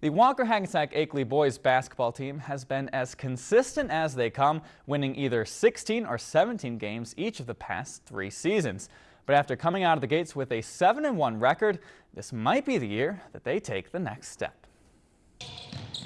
The Walker Hackensack Akeley boys basketball team has been as consistent as they come, winning either 16 or 17 games each of the past three seasons. But after coming out of the gates with a 7-1 record, this might be the year that they take the next step.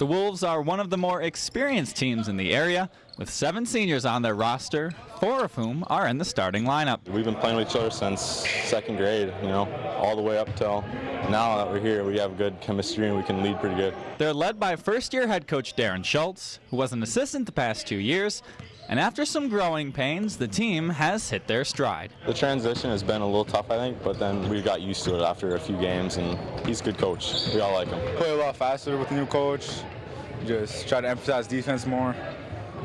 The Wolves are one of the more experienced teams in the area, with seven seniors on their roster, four of whom are in the starting lineup. We've been playing with each other since second grade, you know, all the way up till now that we're here, we have good chemistry and we can lead pretty good. They're led by first-year head coach Darren Schultz, who was an assistant the past two years, and after some growing pains, the team has hit their stride. The transition has been a little tough, I think, but then we got used to it after a few games, and he's a good coach. We all like him. Play a lot faster with the new coach, just try to emphasize defense more,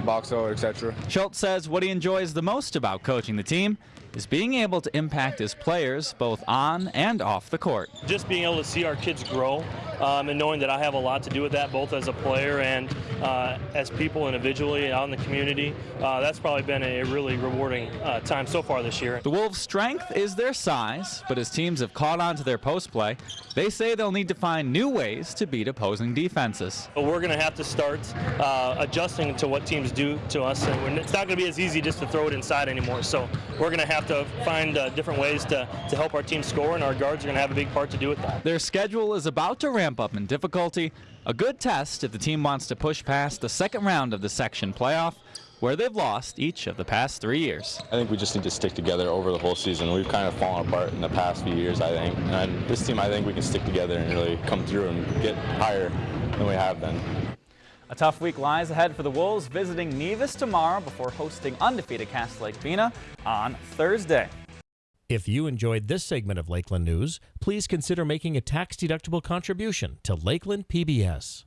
box out, etc. Schultz says what he enjoys the most about coaching the team is being able to impact his players both on and off the court. Just being able to see our kids grow um, and knowing that I have a lot to do with that, both as a player and uh, as people individually out in the community, uh, that's probably been a really rewarding uh, time so far this year. The Wolves' strength is their size, but as teams have caught on to their post play, they say they'll need to find new ways to beat opposing defenses. But we're going to have to start uh, adjusting to what teams do to us, and it's not going to be as easy just to throw it inside anymore. So we're going to have to find uh, different ways to, to help our team score, and our guards are going to have a big part to do with that. Their schedule is about to ramp up in difficulty, a good test if the team wants to push past the second round of the section playoff, where they've lost each of the past three years. I think we just need to stick together over the whole season. We've kind of fallen apart in the past few years, I think. And this team, I think we can stick together and really come through and get higher than we have been. A tough week lies ahead for the Wolves, visiting Nevis tomorrow before hosting undefeated Cass Lake Bena on Thursday. If you enjoyed this segment of Lakeland News, please consider making a tax-deductible contribution to Lakeland PBS.